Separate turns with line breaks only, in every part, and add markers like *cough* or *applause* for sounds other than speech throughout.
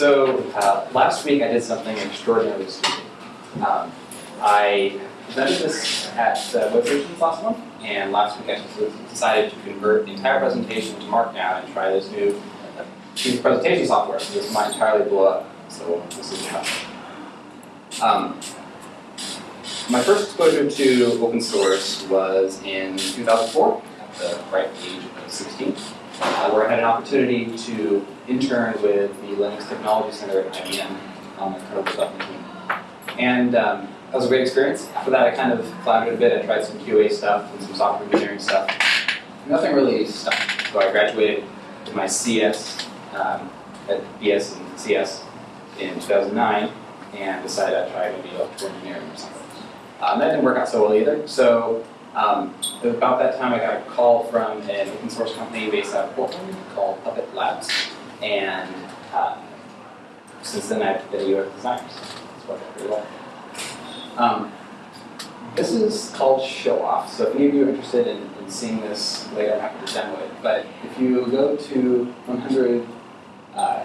So uh, last week I did something extraordinarily stupid. Um, I presented this at uh, last month, and last week I decided to convert the entire presentation to Markdown and try this new of presentation software. So this might entirely blow up. So this is how. Um, my first exposure to open source was in 2004, at the ripe age of 16, uh, where I had an opportunity to intern with the Linux Technology Center at IBM on the kernel development team. And um, that was a great experience. After that, I kind of floundered a bit. I tried some QA stuff and some software engineering stuff. Nothing really stuck. So I graduated with my CS um, at BS and CS in 2009 and decided I'd try maybe electrical engineering or something. Um, that didn't work out so well either. So um, about that time, I got a call from an open source company based out of Portland called Puppet Labs. And uh, since then, I've been a UX designer. So. Um, this is called Show Off. So if any of you are interested in, in seeing this later, I'm happy to demo it. But if you go to 100 uh,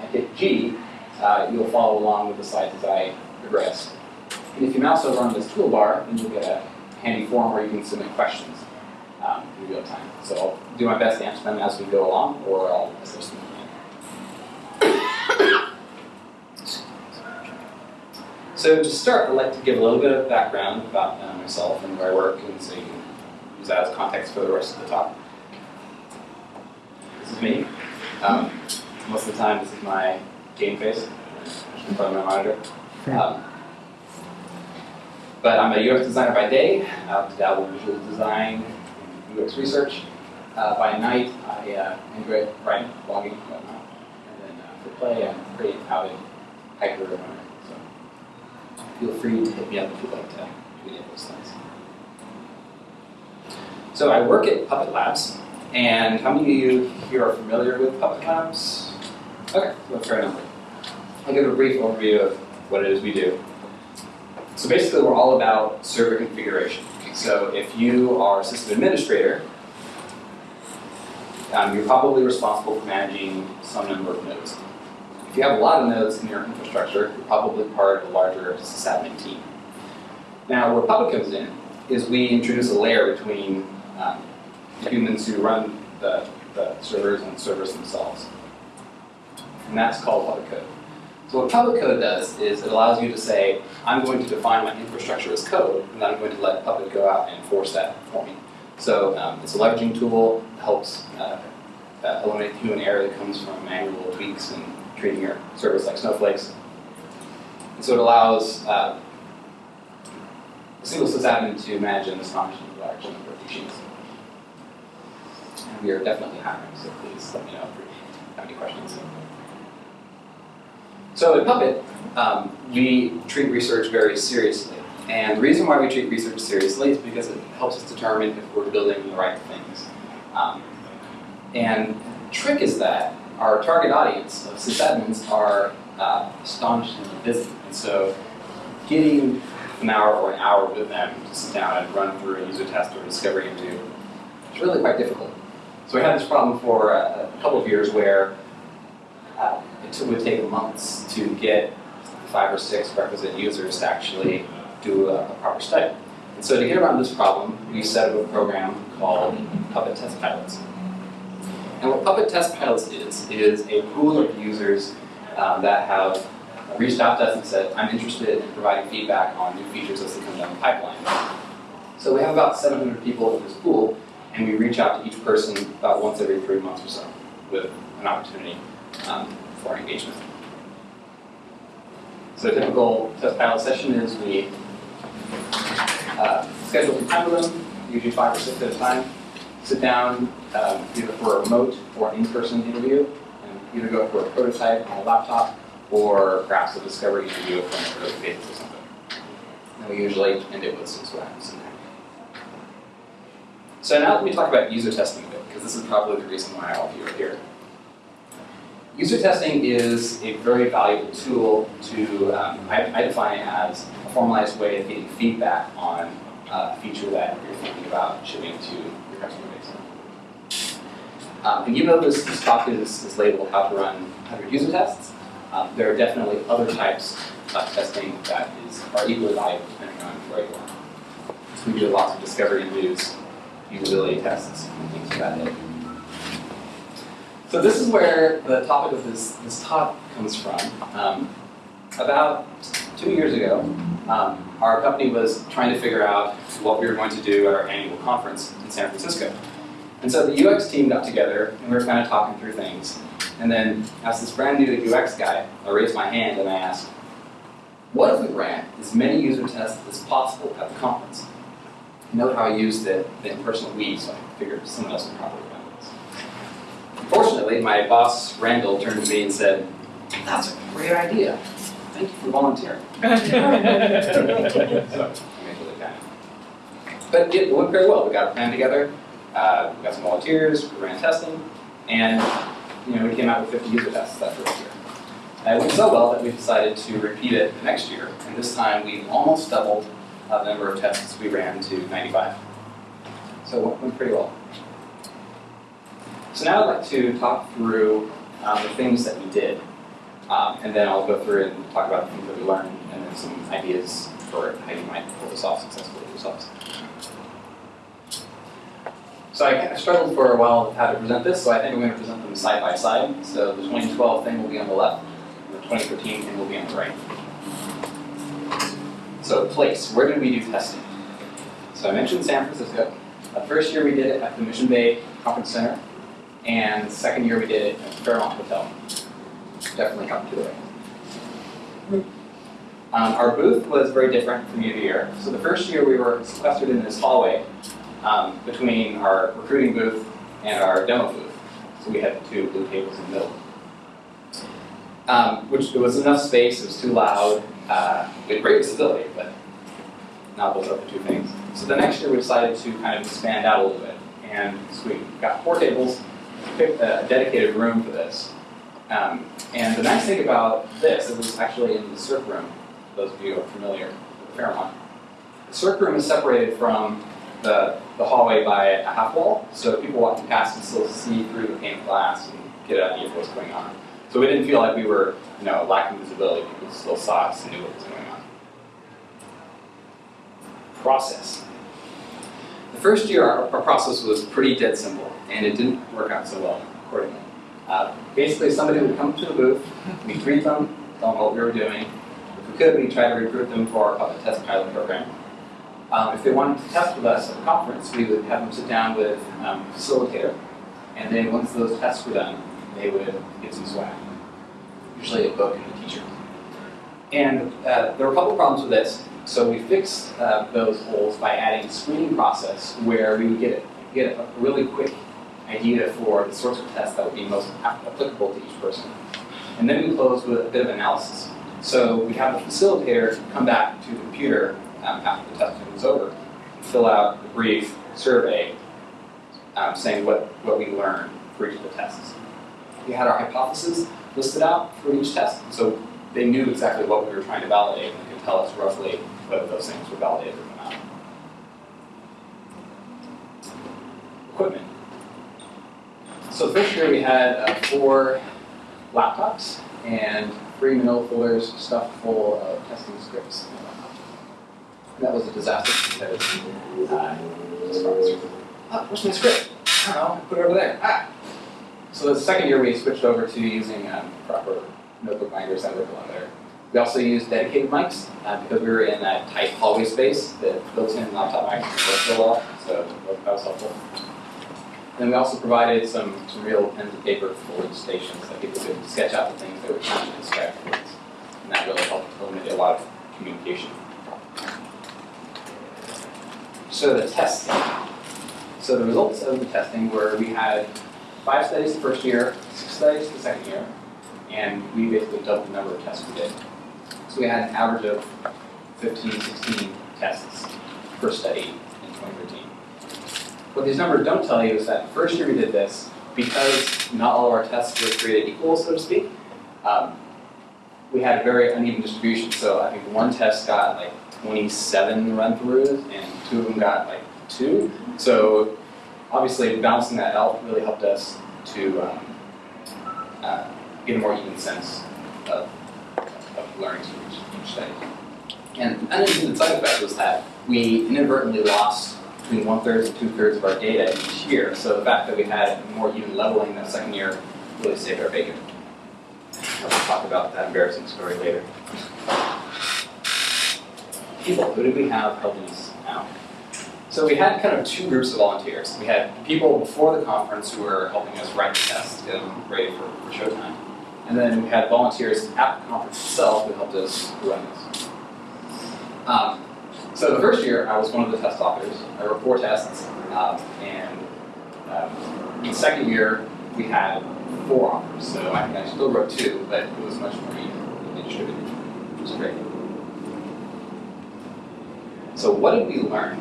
and hit G, uh, you'll follow along with the slides as I progress. And if you mouse over on this toolbar, then you'll get a handy form where you can submit questions um, in real time. So I'll do my best to answer them as we go along, or I'll assist them. So to start, I'd like to give a little bit of background about uh, myself and where I work, and so you can use that as context for the rest of the talk. This is me. Um, most of the time, this is my game face in front of my monitor. Um, but I'm a UX designer by day. I dabble in visual design UX research. Uh, by night, I uh, enjoy writing, blogging, and whatnot. And then uh, for play, I'm pretty avid hiker runner. So feel free to hit me up if you'd like to do any of those things. So I work at Puppet Labs. And how many of you here are familiar with Puppet Labs? Okay, so fair enough. I'll give a brief overview of what it is we do. So basically, we're all about server configuration. So if you are a system administrator, um, you're probably responsible for managing some number of nodes. If you have a lot of nodes in your infrastructure, you're probably part of a larger sysadmin team. Now, where Puppet comes in is we introduce a layer between um, humans who run the, the servers and servers themselves. And that's called Puppet Code. So what Puppet Code does is it allows you to say, I'm going to define my infrastructure as code, and I'm going to let Puppet go out and enforce that for me. So um, it's a leveraging tool, helps uh, uh, eliminate human error that comes from manual tweaks and treating your servers like snowflakes. And so it allows uh, a single sysadmin to manage an astonishingly large number of machines. And we are definitely hiring, so please let me know if you have any questions. So at Puppet, um, we treat research very seriously. And the reason why we treat research seriously is because it helps us determine if we're building the right things. Um, and the trick is that our target audience of sysadmins are uh, astonishingly busy. And so getting an hour or an hour with them to sit down and run through a user test or a discovery interview is really quite difficult. So we had this problem for a, a couple of years where uh, it would take months to get five or six requisite users to actually do a, a, proper study. And so to get around this problem, we set up a program called Puppet Test Pilots. And what Puppet Test Pilots is, is a pool of users um, that have reached out to us and said, I'm interested in providing feedback on new features as they come down the pipeline. So we have about 700 people in this pool, and we reach out to each person about once every three months or so with an opportunity um, for engagement. So a typical test pilot session is we uh, schedule some time with them, usually five or six at a time, sit down um, either for a remote or an in-person interview, and either go for a prototype on a laptop or perhaps a discovery interview from an early phase or something. And we usually end it with some slides. So now let me talk about user testing a bit, because this is probably the reason why all of you are here. User testing is a very valuable tool to, um, I, I, define it as a formalized way of getting feedback on a feature that you're thinking about shipping to your customer base. Um, and even though this, this talk is, is labeled how to run 100 user tests, um, there are definitely other types of testing that is, are equally valuable depending on where you are. So we do lots of discovery and use, usability tests, and things of that nature. So this is where the topic of this, this talk comes from. Um, about two years ago, um, our company was trying to figure out what we were going to do at our annual conference in San Francisco. And so the UX team got together and we were kind of talking through things. And then as this brand new UX guy, I raised my hand and I asked, what if we ran as many user tests as possible at the conference? Note how I used the, the impersonal we, so I figured someone else would probably remember this. Unfortunately, my boss, Randall, turned to me and said, that's a great idea. Thank you for volunteering. so, I made really kind of. But it went very well. We got a plan together. Uh, we got some volunteers. We ran testing, and you know we came out with 50 user tests that first year. And it went so well that we decided to repeat it the next year, and this time we almost doubled uh, the number of tests we ran to 95. So it went pretty well. So now I'd like to talk through um, the things that we did, um, and then I'll go through and talk about the things that we learned, and then some ideas for how you might pull this off successfully yourselves. So I kind of struggled for a while with how to present this, so I think I'm going to present them side by side. So the 2012 thing will be on the left, the 2013 thing will be on the right. So place, where did we do testing? So I mentioned San Francisco. The first year we did it at the Mission Bay Conference Center, and second year we did it at Fairmont Hotel. Definitely come to right. Um, our booth was very different from year to year. So the first year we were sequestered in this hallway um, between our recruiting booth and our demo booth. So we had two blue tables in the middle. Um, which it was enough space, it was too loud, uh, we had great visibility, but not those of the two things. So the next year we decided to kind of expand out a little bit. And so we got four tables, a dedicated room for this. Um, and the nice thing about this, it was actually in the Cirque Room, those of you who are familiar with Fairmont. The Cirque Room is separated from the, the hallway by a half wall, so people walking past can still see through the pane of glass and get an idea of what's going on. So we didn't feel like we were, you know, lacking visibility. People still saw us and knew what was going on. Process. The first year, our, our process was pretty dead simple, and it didn't work out so well accordingly. Uh, basically, somebody would come to the booth, we'd greet them, tell them what we were doing. If we could, we'd try to recruit them for our Puppet test pilot program. Um, if they wanted to test with us at a conference, we would have them sit down with um, a facilitator, and then once those tests were done, they would get some swag, usually a book and a t-shirt. And uh, there were a couple problems with this, so we fixed uh, those holes by adding a screening process where we would get, get a really quick idea for the sorts of tests that would be most applicable to each person. And then we close with a bit of analysis. So we have the facilitator come back to the computer um, after the testing was over, fill out a brief survey um, saying what, what we learned for each of the tests. We had our hypotheses listed out for each test, so they knew exactly what we were trying to validate and could tell us roughly whether those things were validated or not. Equipment. So first year we had uh, four laptops and three manila folders stuffed full of testing scripts. That was a disaster because uh, oh, where's my script? I don't know, put it over there. Ah. So the second year we switched over to using um, proper notebook binders that a lot better. We also used dedicated mics uh, because we were in that tight hallway space. The built-in laptop mics worked so well, so that was helpful. Then we also provided some, some real pen and paper each stations that people could sketch out the things they were trying to describe. And that really helped eliminate a lot of communication. So the testing. So the results of the testing were we had five studies the first year, six studies the second year, and we basically doubled the number of tests we did. So we had an average of 15, 16 tests per study in 2013. What these numbers don't tell you is that the first year we did this, because not all of our tests were created equal, so to speak, um, we had a very uneven distribution. So I think one test got like 27 run-throughs, and two of them got like two. So obviously balancing that out really helped us to um, uh, get a more even sense of, of learnings from each, each study. And unintended side effect was that we inadvertently lost between one-third and two-thirds of our data each year. So the fact that we had more even leveling that second year really saved our bacon. I'll talk about that embarrassing story later. People, who did we have helping us out? So we had kind of two groups of volunteers. We had people before the conference who were helping us write the test, them ready for, for showtime. And then we had volunteers at the conference itself who helped us run this. Um, so the first year, I was one of the test authors. I wrote four tests, um, and um, the second year, we had four authors. So I I still wrote two, but it was much more evenly distributed, which was great. So what did we learn?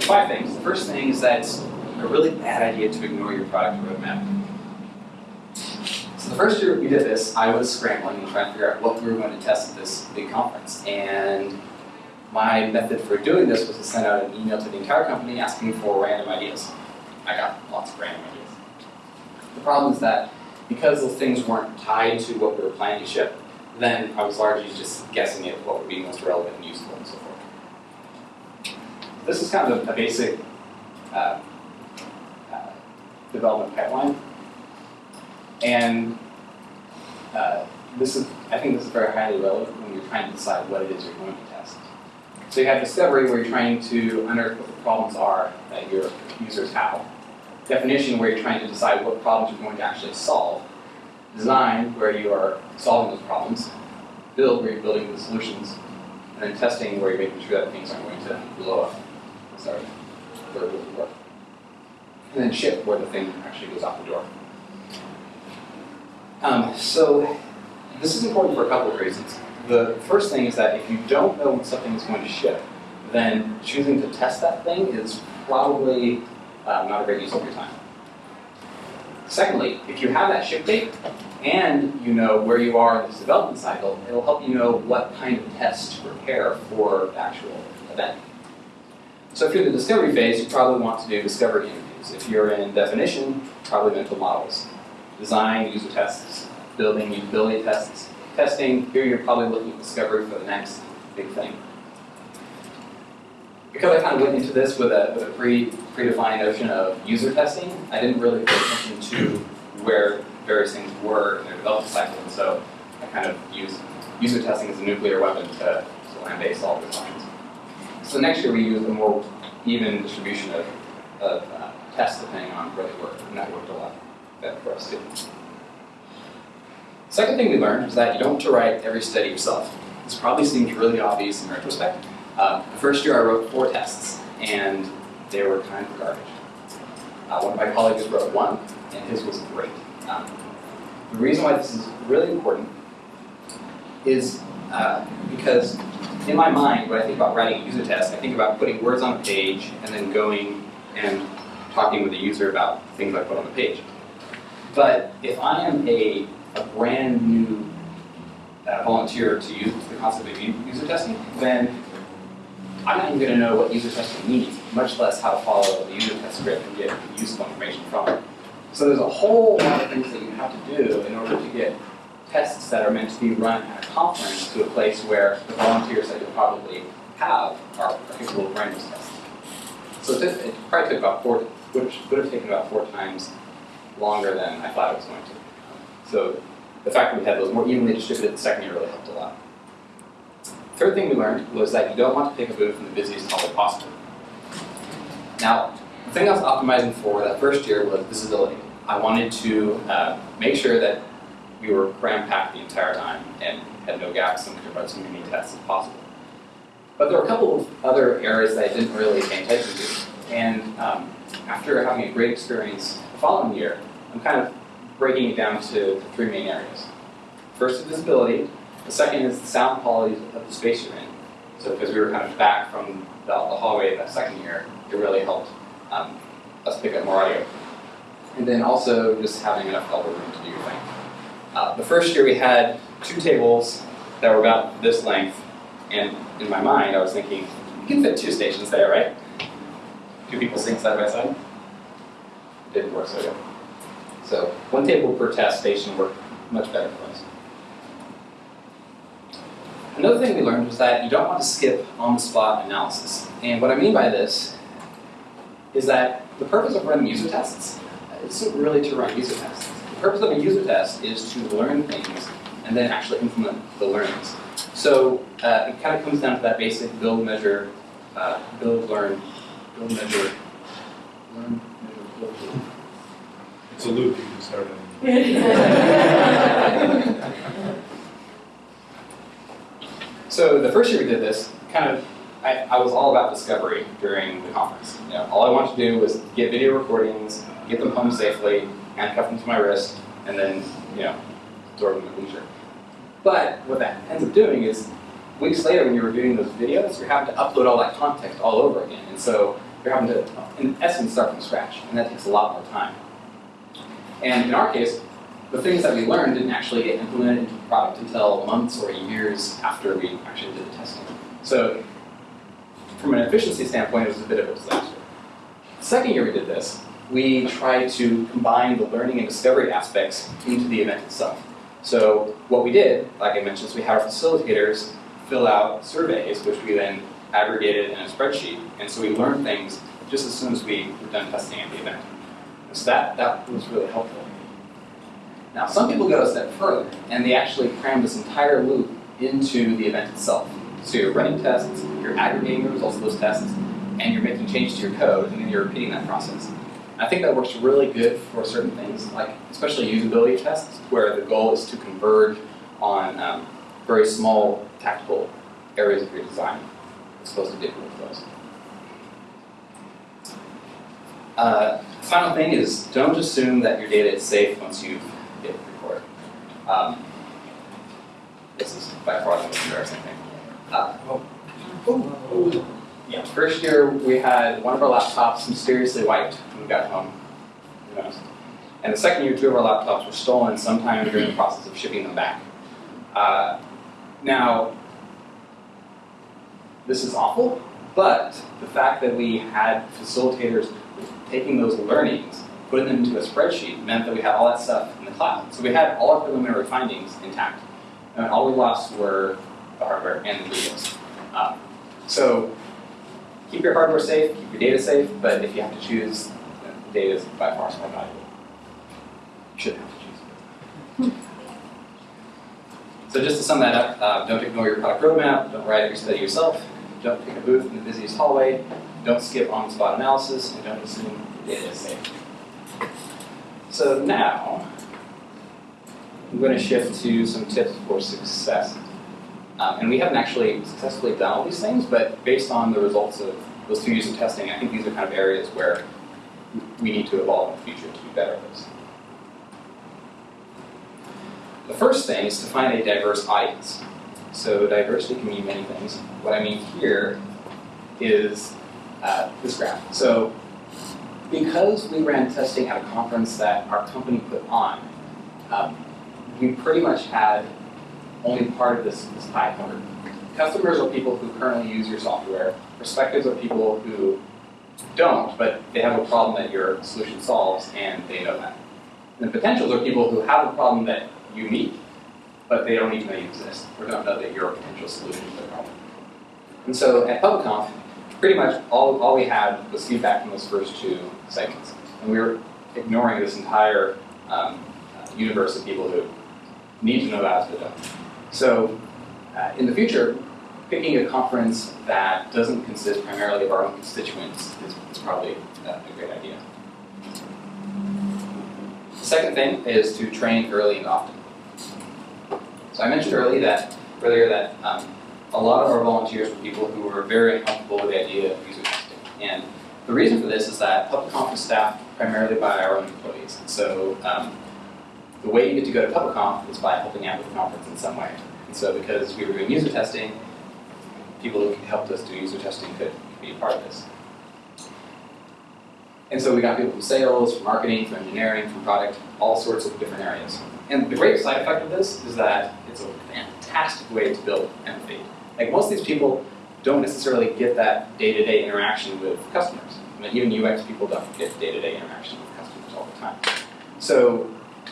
Five things. The first thing is that it's a really bad idea to ignore your product roadmap. The first year we did this, I was scrambling and trying to figure out what we were going to test at this big conference. And my method for doing this was to send out an email to the entire company asking for random ideas. I got lots of random ideas. The problem is that because those things weren't tied to what we were planning to ship, then I was largely just guessing at what would be most relevant and useful and so forth. This is kind of a, a basic uh, uh, development pipeline. And uh, this is, I think this is very highly relevant when you're trying to decide what it is you're going to test. So you have discovery where you're trying to unearth what the problems are that your users have. Definition where you're trying to decide what problems you're going to actually solve. Design where you are solving those problems. Build where you're building the solutions. And then testing where you're making sure that things aren't going to blow up. Sorry, where it work. And then ship where the thing actually goes out the door. Um, so this is important for a couple of reasons. The first thing is that if you don't know when something is going to ship, then choosing to test that thing is probably um, not a great use of your time. Secondly, if you have that ship date and you know where you are in this development cycle, it'll help you know what kind of tests to prepare for the actual event. So if you're in the discovery phase, you probably want to do discovery interviews. If you're in definition, probably mental models. Design, user tests, building usability tests. Testing, here you're probably looking at discovery for the next big thing. Because I kind of went into this with a, with a pre, predefined notion of user testing, I didn't really pay attention to where various things were in their development cycle, and so I kind of used user testing as a nuclear weapon to, to land-based all those functions. So next year we used a more even distribution of, of uh, tests depending on where they worked, and that worked a lot better for us too. Second thing we learned was that you don't have to write every study yourself. This probably seems really obvious in retrospect. Uh, the first year I wrote four tests, and they were kind of garbage. Uh, one of my colleagues wrote one, and his was great. Um, the reason why this is really important is uh, because in my mind, when I think about writing a user test, I think about putting words on a page and then going and talking with the user about things I put on the page. But if I am a, a brand new uh, volunteer to use the concept of user testing, then I'm not even going to know what user testing means, much less how to follow the user test script and get useful information from it. So there's a whole lot of things that you have to do in order to get tests that are meant to be run at a conference to a place where the volunteers that you'll probably have are capable of running those tests. So it, probably took about four, would have taken about four times longer than I thought it was going to. So the fact that we had those more evenly distributed the second year really helped a lot. Third thing we learned was that you don't want to pick a booth in the busiest hall possible. Now, the thing I was optimizing for that first year was visibility. I wanted to uh, make sure that we were cram-packed the entire time and had no gaps and could run as many tests as possible. But there were a couple of other areas that I didn't really pay attention to. And um, after having a great experience the following year, I'm kind of breaking it down to three main areas. First is visibility. The second is the sound quality of the space you're in. So because we were kind of back from the, the hallway that second year, it really helped um, us pick up more audio. And then also just having enough elbow room to do your thing. Uh, the first year we had two tables that were about this length, and in my mind I was thinking, you can fit two stations there, right? Two people sitting side by side. It didn't work so good. So one table per test station worked much better for us. Another thing we learned was that you don't want to skip on-the-spot analysis. And what I mean by this is that the purpose of running user tests isn't really to run user tests. The purpose of a user test is to learn things and then actually implement the learnings. So uh, it kind of comes down to that basic build, measure, uh, build, learn, build, measure, learn, measure, build, learn.
It's you. *laughs*
So the first year we did this, kind of, I, I was all about discovery during the conference. You know, all I wanted to do was get video recordings, get them home safely, handcuff them to my wrist, and then, you know, absorb them at leisure. But what that ends up doing is, weeks later when you're reviewing those videos, you're having to upload all that context all over again. And so you're having to, in essence, start from scratch, and that takes a lot more time. And in our case, the things that we learned didn't actually get implemented into the product until months or years after we actually did the testing. So from an efficiency standpoint, it was a bit of a disaster. The second year we did this, we tried to combine the learning and discovery aspects into the event itself. So what we did, like I mentioned, is we had our facilitators fill out surveys, which we then aggregated in a spreadsheet. And so we learned things just as soon as we were done testing at the event. So that, that was really helpful. Now, some people go a step further, and they actually cram this entire loop into the event itself. So you're running tests, you're aggregating the results of those tests, and you're making changes to your code, and then you're repeating that process. I think that works really good for certain things, like especially usability tests, where the goal is to converge on um, very small tactical areas of your design. It's supposed to do with. Uh, final thing is don't assume that your data is safe once you've hit record. Um, this is by far the most embarrassing thing. Uh, oh. Yeah, first year we had one of our laptops mysteriously wiped when we got home. And the second year, two of our laptops were stolen sometime during the process of shipping them back. Uh, now, this is awful, but the fact that we had facilitators taking those learnings, putting them into a spreadsheet, meant that we had all that stuff in the cloud. So we had all our preliminary findings intact. And all we lost were the hardware and the videos. Um, so keep your hardware safe, keep your data safe, but if you have to choose, the data is by far more valuable. You should have to choose. So just to sum that up, uh, don't ignore your product roadmap, don't write every study yourself, don't pick a booth in the busiest hallway, don't skip on-the-spot analysis, and don't assume the data is safe. So now, I'm going to shift to some tips for success. Um, and we haven't actually successfully done all these things, but based on the results of those two years of testing, I think these are kind of areas where we need to evolve in the future to be better at this. The first thing is to find a diverse audience. So diversity can mean many things. What I mean here is uh, this graph. So because we ran testing at a conference that our company put on, um, we pretty much had only part of this, this pie covered. Customers are people who currently use your software. Perspectives are people who don't, but they have a problem that your solution solves, and they know that. And the potentials are people who have a problem that you meet, but they don't even know you exist, or don't know that you're a potential solution to the problem. And so at PuppetConf, pretty much all, all we had was feedback from those first two segments. And we were ignoring this entire um, uh, universe of people who need to know that as don't. So uh, in the future, picking a conference that doesn't consist primarily of our own constituents is, is probably uh, a great idea. The second thing is to train early and often. So I mentioned early that, earlier that um, a lot of our volunteers were people who were very uncomfortable with the idea of user testing. And the reason for this is that PuppetConf is staffed primarily by our own employees. So um, the way you get to go to PuppetConf is by helping out with the conference in some way. And so because we were doing user testing, people who helped us do user testing could be a part of this. And so we got people from sales, from marketing, from engineering, from product, all sorts of different areas. And the great side effect of this is that it's a fantastic way to build empathy. Like most of these people don't necessarily get that day-to-day -day interaction with customers. I mean, even UX people don't get day-to-day -day interaction with customers. All the time. So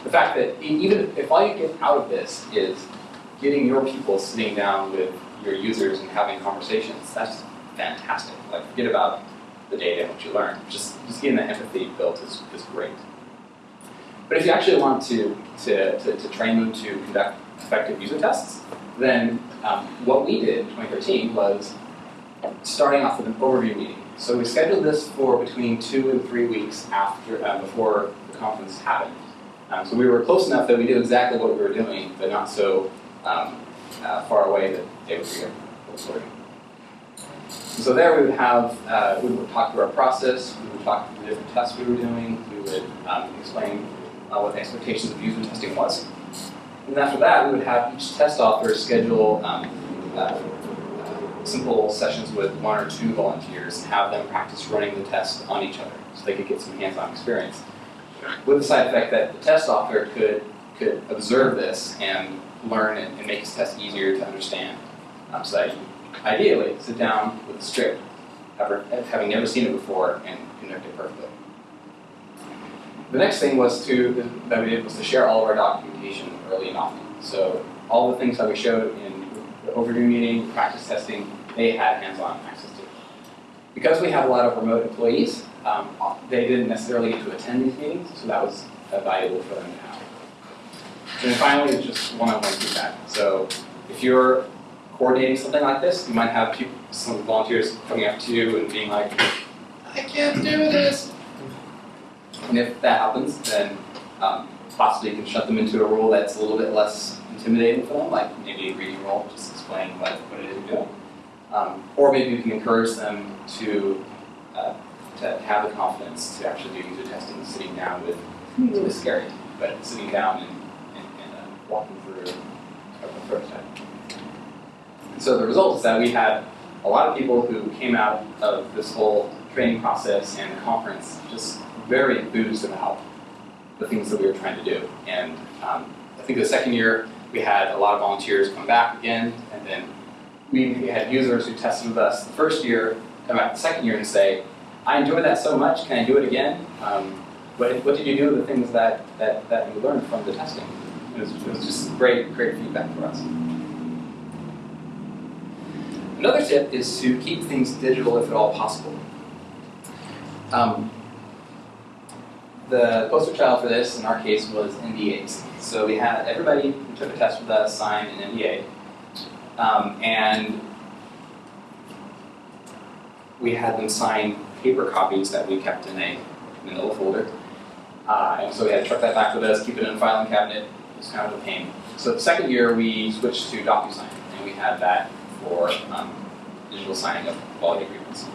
the fact that even if all you get out of this is getting your people sitting down with your users and having conversations, that's fantastic. Like forget about the data and what you learn. Just just getting that empathy built is, is great. But if you actually want to, to, to, to train them to conduct effective user tests, then um, what we did in 2013 was starting off with an overview meeting. So we scheduled this for between two and three weeks after, uh, before the conference happened. Um, so we were close enough that we knew exactly what we were doing, but not so um, uh, far away that they would be recording. So there we would have, uh, we would talk through our process, we would talk through the different tests we were doing, we would um, explain uh, what the expectations of user testing was. And after that, we would have each test author schedule um, uh, simple sessions with one or two volunteers and have them practice running the test on each other so they could get some hands-on experience. With the side effect that the test author could, could observe this and learn and, and make his test easier to understand. Um, so that ideally sit down with a script, having never seen it before, and conduct it perfectly. The next thing was to that we did was to share all of our documentation early and often. So all the things that we showed in the overdue meeting, practice testing, they had hands-on access to. Because we have a lot of remote employees, um, they didn't necessarily get to attend these meetings, so that was uh, valuable for them to have. And then finally, just one-on-one feedback. So if you're coordinating something like this, you might have people, some volunteers coming up to you and being like, I can't do this. And if that happens, then um, possibly can shut them into a role that's a little bit less intimidating for them, like maybe a reading role, just explaining what, what it is you're doing. Um, or maybe you can encourage them to, uh, to have the confidence to actually do user testing, sitting down with, it's a bit scary, but sitting down and, and, and uh, walking through a prototype. And so the result is that we had a lot of people who came out of this whole training process and conference just very enthused about the things that we were trying to do. And um, I think the second year we had a lot of volunteers come back again, and then we had users who tested with us the first year come back the second year and say, I enjoyed that so much, can I do it again? Um, what, what did you do with the things that, that, that you learned from the testing? It was, it was just great, great feedback for us. Another tip is to keep things digital if at all possible. Um, the poster child for this, in our case, was NDAs. So we had everybody who took a test with us sign an NDA. Um, and we had them sign paper copies that we kept in a manila folder. Uh, and so we had to truck that back with us, keep it in a filing cabinet. It was kind of a pain. So the second year, we switched to DocuSign, and we had that for um, digital signing of quality agreements.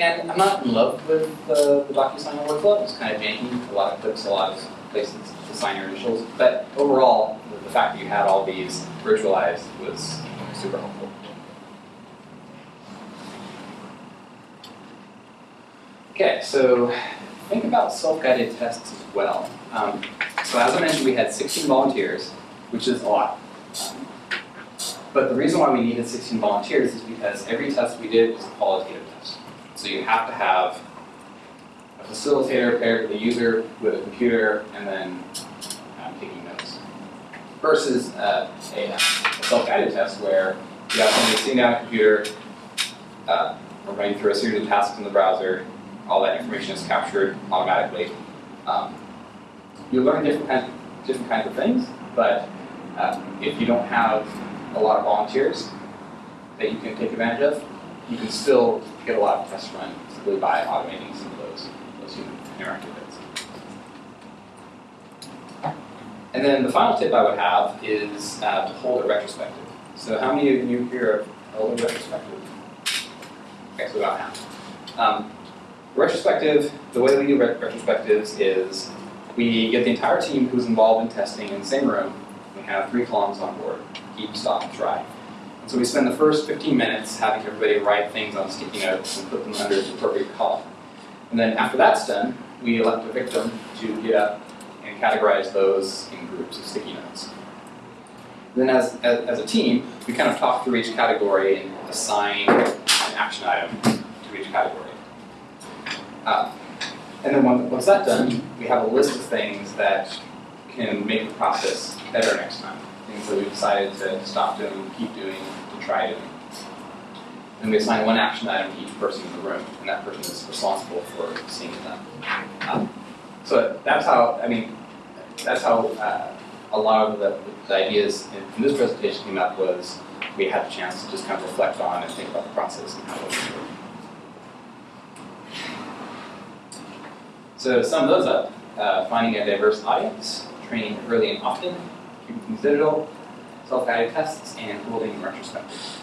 And I'm not in love with the, the DocuSign workflow. It's kind of janky, a lot of clicks, a lot of places to sign your initials. But overall, the, fact that you had all these virtualized was super helpful. Okay, so think about self-guided tests as well. Um, so as I mentioned, we had 16 volunteers, which is a lot. But the reason why we needed 16 volunteers is because every test we did was qualitative. So you have to have a facilitator paired with a user with a computer and then um, taking notes. Versus uh, a, a self-guided test where you have somebody sitting down at a computer, uh, running through a series of tasks in the browser, all that information is captured automatically. Um, you learn different kinds, different kinds of things, but uh, if you don't have a lot of volunteers that you can take advantage of, you can still get a lot of tests run simply by automating some of those, those human interactive bits. And then the final tip I would have is uh, to hold a retrospective. So how many of you here have held a retrospective? Okay, so about half. Um, retrospective, the way we do ret- retrospectives is we get the entire team who's involved in testing in the same room. We have three columns on board, keep, stop, try. And so we spend the first 15 minutes having everybody write things on sticky notes and put them under the appropriate column. And then after that's done, we elect a victim to get up and categorize those in groups of sticky notes. Then as, as, as a team, we kind of talk through each category and assign an action item to each category. Uh, And then once, that's done, we have a list of things that can make the process better next time. Things that we've decided to stop doing, keep doing, try doing. And we assign one action item to each person in the room, and that person is responsible for seeing it done. Um, So that's how, I mean, that's how uh, a lot of the, the ideas in, in this presentation came up was we had a chance to just kind of reflect on and think about the process and how it work. So to sum those up, uh, finding a diverse audience, training early and often, keeping things digital, self-guided tests, and holding retrospectives.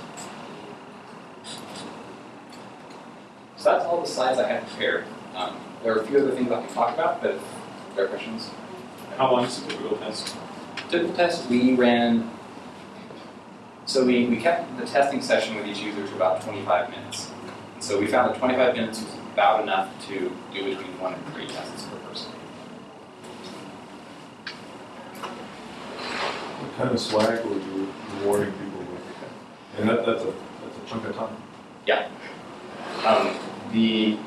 So that's all the slides I had prepared. Um, there are a few other things I can talk about, but if there are questions.
How long is the typical test?
Typical test, we ran, so we, we kept the testing session with each user to about 25 minutes. And so we found that 25 minutes was about enough to do between one and three tests per person.
What kind of swag were you rewarding people with? And that, that's a, that's a chunk of time. Yeah.
Um, the,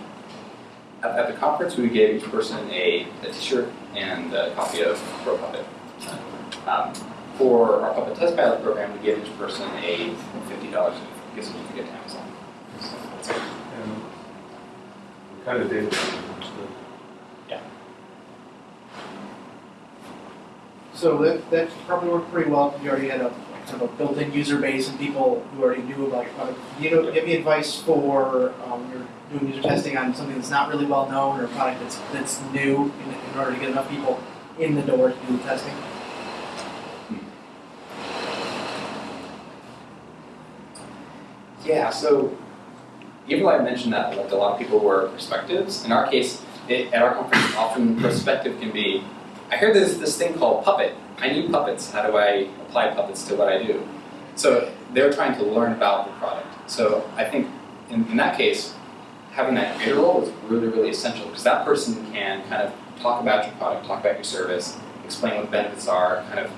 at, at the conference, we gave each person a, a t-shirt and a copy of Pro Puppet. Um, for our Puppet Test Pilot program, we gave each person a fifty dollars gift certificate to Amazon. So that's it.
And what kind of data was understood?
So that, that probably worked pretty well, if you already had a kind of a built-in user base and people who already knew about your product. You know, give me advice for, um, you're doing user testing on something that's not really well known or a product that's, that's new in, in order to get enough people in the door to do the testing.
Yeah, so even though I mentioned that like a lot of people were perspectives, in our case, it, at our conference, often perspective can be, I hear there's this thing called Puppet. I need puppets. How do I apply puppets to what I do? So they're trying to learn about the product. So I think in, in that case, having that creator role is really, really essential because that person can kind of talk about your product, talk about your service, explain what the benefits are, kind of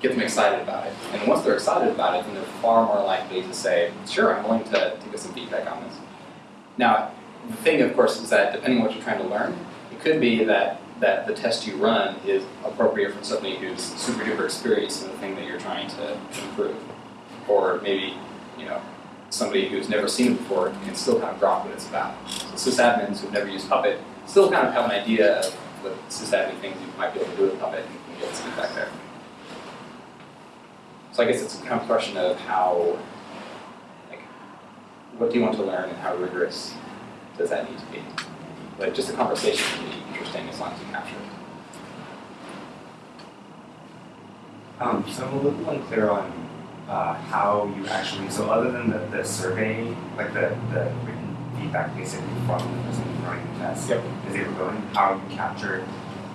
get them excited about it. And once they're excited about it, then they're far more likely to say, sure, I'm willing to, to get some feedback on this. Now, the thing, of course, is that depending on what you're trying to learn, it could be that, that the test you run is appropriate for somebody who's super duper experienced in the thing that you're trying to improve. Or maybe, you know, somebody who's never seen it before can still kind of grok what it's about. So sysadmins who've never used Puppet still kind of have an idea of the sysadmin things you might be able to do with Puppet and can get some feedback there. So I guess it's kind of a question of how, like, what do you want to learn and how rigorous does that need to be? Like, just a conversation interesting as long as you capture it.
Um, so I'm a little unclear on uh, how you actually, so other than the, the survey, like the, the written feedback basically from the person running the test,
Yep.
as they were going, how you captured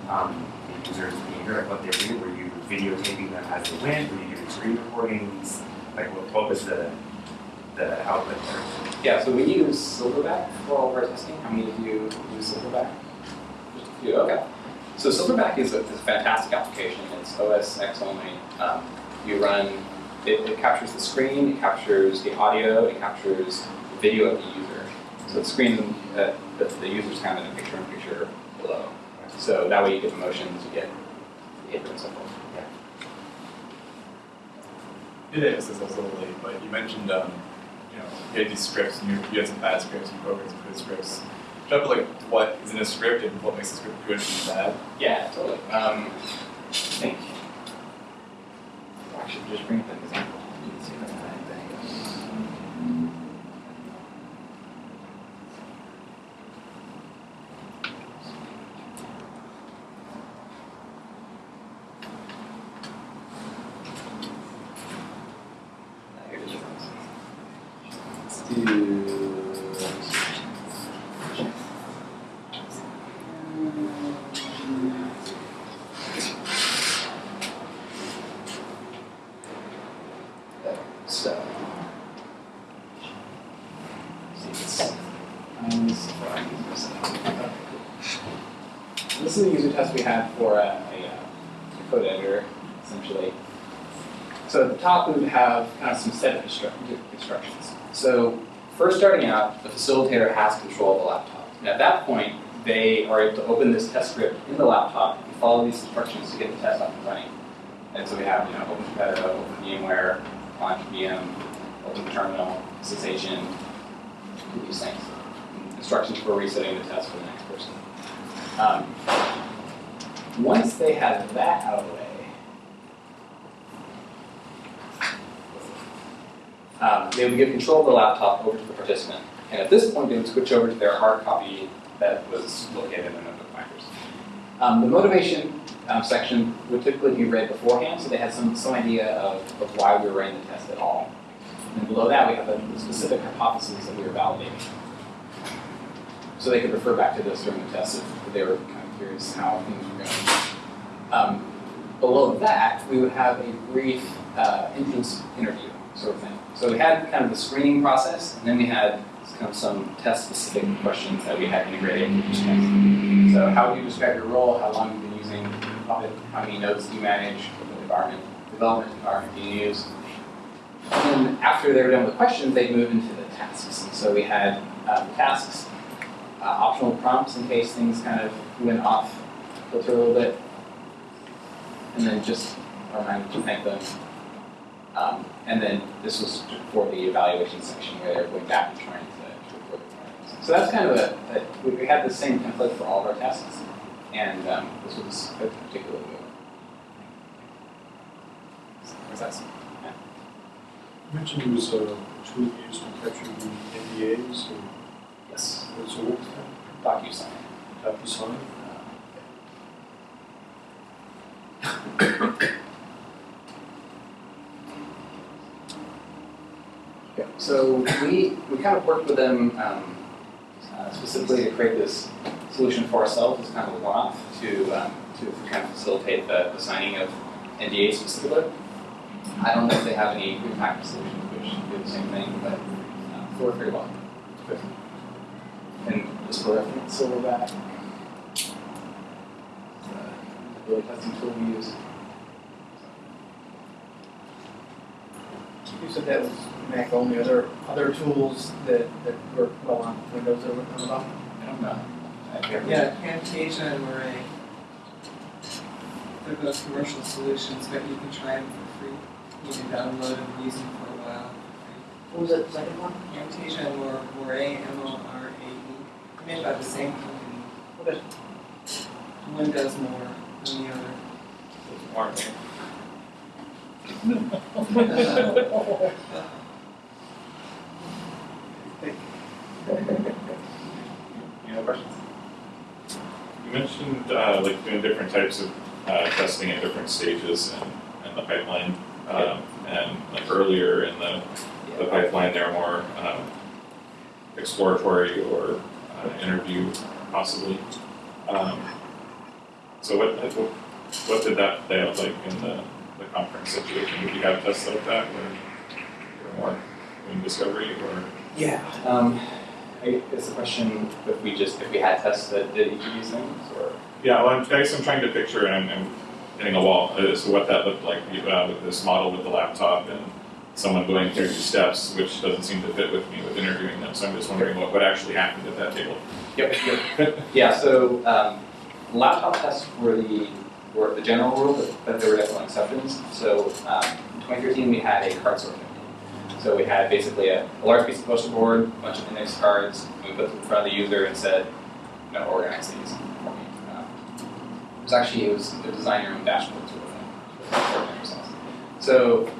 um, the user's behavior, like what they were doing, were you videotaping them as they went, were you doing screen recordings, like what, what was the, the output there?
Yeah, so we use Silverback for all of our testing. How many of you use Silverback? Just a okay. So Silverback is a, is a fantastic application. It's OS X only. Um, you run, it, it captures the screen, it captures the audio, it captures the video of the user. So the screen, uh, the, the user's kind of in a picture-in-picture below. So that way you get emotions, you get behavior and so forth.
It is, it's also late, but you mentioned, um, you know, you had these scripts, and you, you had some bad scripts, you programmed some good scripts. Talk about like what is in a script and what makes a script good and bad.
Yeah, totally. Um, I think. I should just bring up an example. You can see that thing. Uh, here it is. Let's do. So. see this. Um, this is where I use this. Okay, cool. This is a user test we had for a, a, uh, a code editor, essentially. So at the top, we would have kind of some set of instru- instructions. So first starting out, the facilitator has control of the laptop. And at that point, they are able to open this test script in the laptop and follow these instructions to get the test up and running. And so we have, you know, open Competitive, open VMware, launch VM, open terminal, cessation, these things. Instructions for resetting the test for the next. Um, once they have that out of the way, um, they would give control of the laptop over to the participant. And at this point, they would switch over to their hard copy that was located in the notebook binders. Um, the motivation um, section would typically be read beforehand, so they had some, some idea of, of why we were running the test at all. And below that, we have the specific hypotheses that we were validating. So they could refer back to this during the test if they were kind of curious how things were going. Um, below that, we would have a brief uh, entrance interview sort of thing. So we had kind of the screening process, and then we had kind of some test-specific questions that we had integrated into each test. So how do you describe your role? How long you've you been using? How many nodes do you manage? What environment, development environment do you use? And then after they were done with questions, they'd move into the tasks. And so we had uh, tasks, uh, optional prompts in case things kind of went off filter a little bit. And then just a reminder to thank them. Um, and then this was for the evaluation section where they're going back and trying to, report the findings. So that's kind of a, a we, had the same template for all of our tasks, and um, this was particularly good. What's that?
You mentioned there was a tool used capture the NDAs, or
Yes,
that?
DocuSign. *coughs*
DocuSign?
Yeah, so we, we kind of worked with them um, uh, specifically to create this solution for ourselves as kind of a one-off to, um, to kind of facilitate the, the signing of NDAs specifically. I don't know if they have any impact solutions which do the same thing, but uh, work very well. And just for reference, Silverback, uh, really custom tool we use.
You said that was Mac only, are there other tools that, that work well on Windows that we're talking about?
I don't know. I can't
Yeah, Camtasia and Morae. They're both commercial solutions, but you can try them for free. You can download and use them for a while
What was that second one?
for free. Camtasia and Mor- Morae, M-O-R-A-E, made by the same company.
Okay.
One does more than the other.
Any other questions?
You mentioned uh, like doing different types of uh, testing at different stages in, in the pipeline. Um, and like earlier in the, the pipeline, they're more um, exploratory or uh, interview possibly. Um, so what, what what did that play out like in the, the conference situation? Did you have tests like that you're more doing discovery or?
Yeah. Um, I guess the question if we just if we had tests that did each of these things or
Yeah, well, I'm, I guess I'm trying to picture and I'm hitting a wall as to what that looked like uh, with this model with the laptop and someone going through steps, which doesn't seem to fit with me with interviewing them. So I'm just wondering what, what actually happened at that table.
Yep, yep. *laughs* yeah, so um, laptop tests were the were the general rule, but, but there were definitely exceptions. So um, in 2013 we had a card sorting. So we had basically a, a large piece of poster board, a bunch of index cards, and we put them in front of the user and said, you know, organize these. Um, it was actually, it was a design your own dashboard sort of thing. So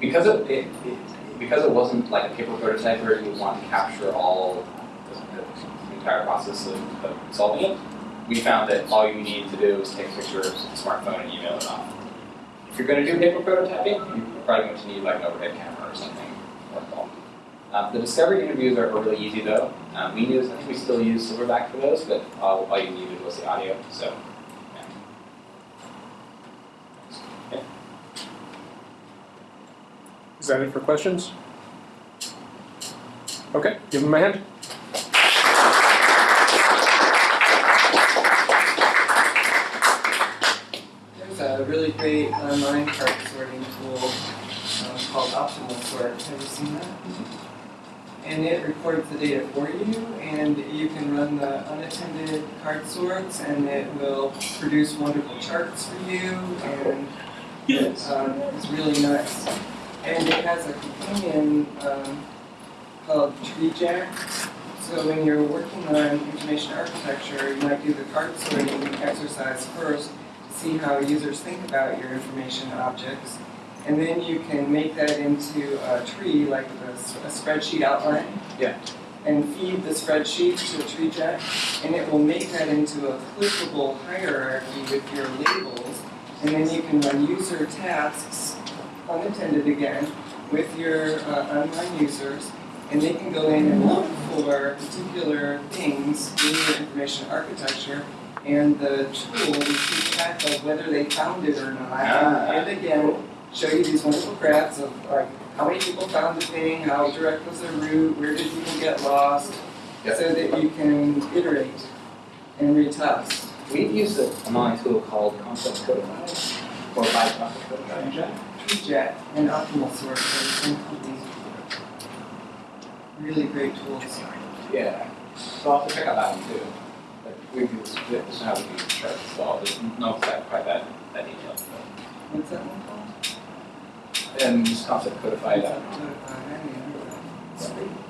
because it, it, it, because it wasn't like a paper prototype where you want to capture all the, the entire process of, of solving it, we found that all you need to do is take a picture of a smartphone and email it off. If you're going to do paper prototyping, you're probably going to need like an overhead camera or something. Um, the discovery interviews are, are really easy though. Um, we use, I think we still use Silverback for those, but all, all you needed was the audio. So, yeah. Yeah.
Is that it for questions? Okay, give him my hand.
There's a really great online card sorting tool um, called Optimal Sort. Have you seen that? and it records the data for you, and you can run the unattended card sorts, and it will produce wonderful charts for you, and
Yes.
um, it's really nice. And it has a companion um, called TreeJack. So when you're working on information architecture, you might do the card sorting exercise first to see how users think about your information objects. And then you can make that into a tree, like a spreadsheet outline.
Yeah.
And feed the spreadsheet to TreeJack, and it will make that into a clickable hierarchy with your labels. And then you can run user tasks, unattended again, with your uh, online users, and they can go in and look for particular things in your information architecture, and the tool will keep track of whether they found it or not.
Ah.
And again, show you these wonderful graphs of like how many people found the thing, how direct was the route, where did people get lost,
Yep.
so that you can iterate and retest.
We've used a- an online tool called Concept Codify, or by Concept Codify.
TreeJack and Optimal Sort are. Really great tools.
Yeah, so I'll have to check out that one too. But we've used, we just have to use charts, so I'll just know exactly quite that, that detail.
What's that one called?
And just concept codify that.
Uh, I don't know.